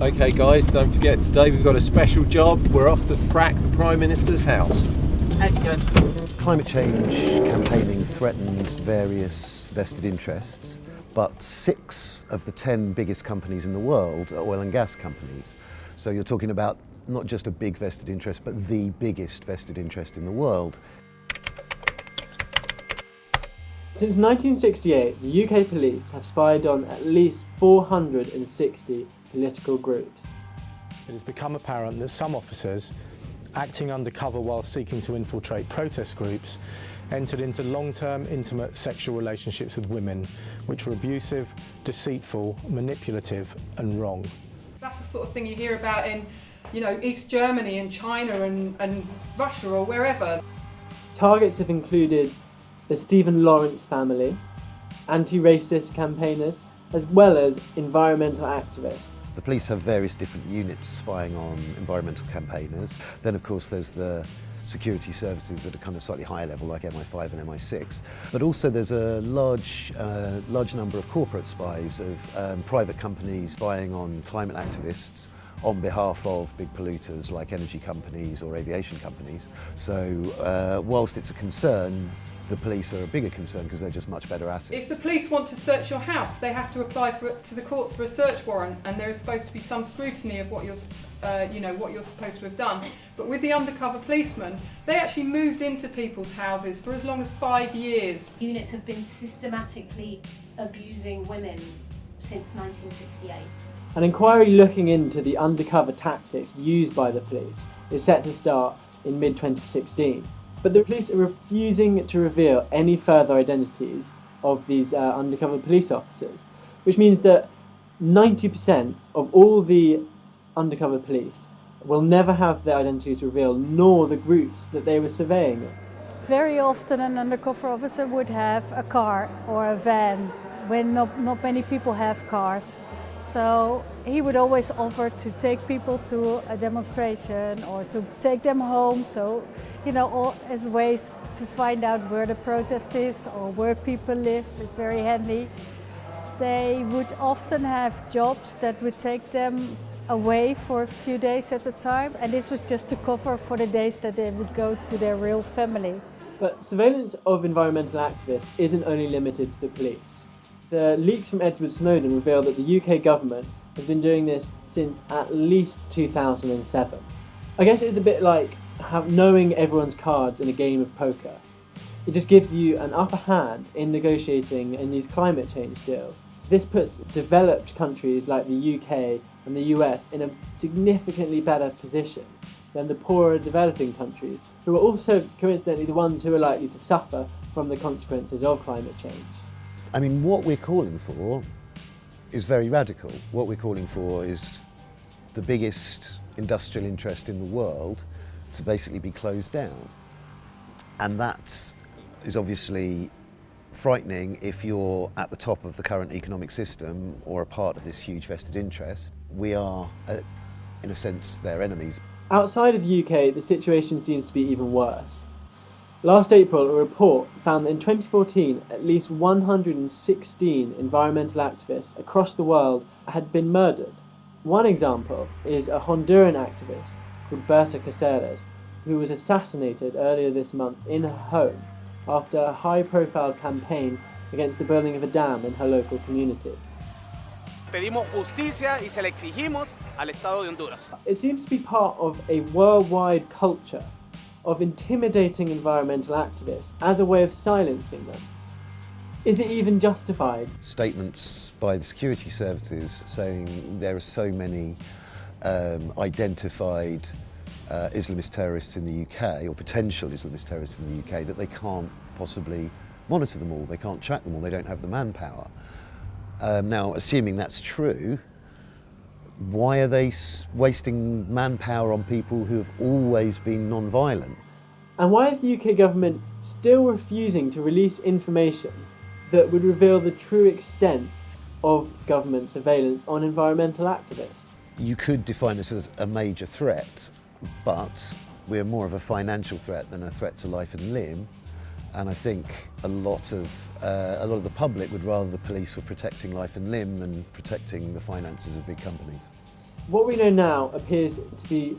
Okay guys, don't forget today we've got a special job. We're off to frack the Prime Minister's house. Climate change campaigning threatens various vested interests, but six of the ten biggest companies in the world are oil and gas companies. So you're talking about not just a big vested interest, but the biggest vested interest in the world. Since 1968, the UK police have spied on at least 460 political groups. It has become apparent that some officers, acting undercover while seeking to infiltrate protest groups, entered into long-term intimate sexual relationships with women, which were abusive, deceitful, manipulative and wrong. That's the sort of thing you hear about in, you know, East Germany and China and, and Russia or wherever. Targets have included the Stephen Lawrence family, anti-racist campaigners, as well as environmental activists. The police have various different units spying on environmental campaigners. Then of course there's the security services at a kind of slightly higher level like MI5 and MI6. But also there's a large, uh, large number of corporate spies of um, private companies spying on climate activists on behalf of big polluters like energy companies or aviation companies. So uh, whilst it's a concern, the police are a bigger concern because they're just much better at it. If the police want to search your house, they have to apply for, to the courts for a search warrant, and there is supposed to be some scrutiny of what you're, uh, you know, what you're supposed to have done. But with the undercover policemen, they actually moved into people's houses for as long as five years. Units have been systematically abusing women since 1968. An inquiry looking into the undercover tactics used by the police is set to start in mid-2016. But the police are refusing to reveal any further identities of these uh, undercover police officers, which means that 90% of all the undercover police will never have their identities revealed, nor the groups that they were surveying. Very often an undercover officer would have a car or a van when not, not many people have cars. So he would always offer to take people to a demonstration or to take them home. So, you know, all as ways to find out where the protest is or where people live is very handy. They would often have jobs that would take them away for a few days at a time. And this was just to cover for the days that they would go to their real family. But surveillance of environmental activists isn't only limited to the police. The leaks from Edward Snowden reveal that the UK government has been doing this since at least 2007. I guess it's a bit like knowing everyone's cards in a game of poker. It just gives you an upper hand in negotiating in these climate change deals. This puts developed countries like the UK and the US in a significantly better position than the poorer developing countries, who are also coincidentally the ones who are likely to suffer from the consequences of climate change. I mean, what we're calling for is very radical. What we're calling for is the biggest industrial interest in the world to basically be closed down. And that is obviously frightening if you're at the top of the current economic system or a part of this huge vested interest. We are, uh, in a sense, their enemies. Outside of the UK, the situation seems to be even worse. Last April, a report found that in 2014, at least 116 environmental activists across the world had been murdered. One example is a Honduran activist called Berta Caceres, who was assassinated earlier this month in her home after a high-profile campaign against the building of a dam in her local community. Pedimos justicia y se le exigimos al Estado de Honduras. It seems to be part of a worldwide culture of intimidating environmental activists as a way of silencing them. Is it even justified? Statements by the security services saying there are so many um, identified uh, Islamist terrorists in the UK, or potential Islamist terrorists in the UK, that they can't possibly monitor them all, they can't track them all, they don't have the manpower. Um, now, assuming that's true, why are they wasting manpower on people who have always been non-violent? And why is the UK government still refusing to release information that would reveal the true extent of government surveillance on environmental activists? You could define this as a major threat, but we're more of a financial threat than a threat to life and limb. And I think a lot of uh, a lot of the public would rather the police were protecting life and limb than protecting the finances of big companies. What we know now appears to be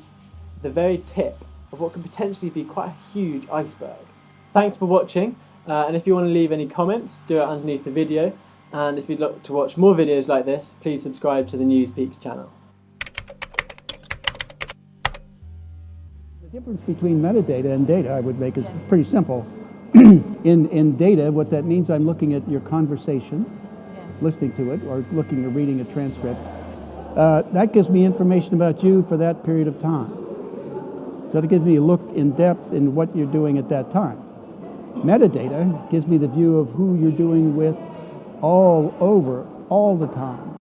the very tip of what could potentially be quite a huge iceberg. Thanks for watching, uh, and if you want to leave any comments, do it underneath the video. And if you'd like to watch more videos like this, please subscribe to the News Peaks channel. The difference between metadata and data I would make is pretty simple. in, in data, what that means, I'm looking at your conversation, listening to it, or looking or reading a transcript. Uh, that gives me information about you for that period of time. So it gives me a look in depth in what you're doing at that time. Metadata gives me the view of who you're doing with all over, all the time.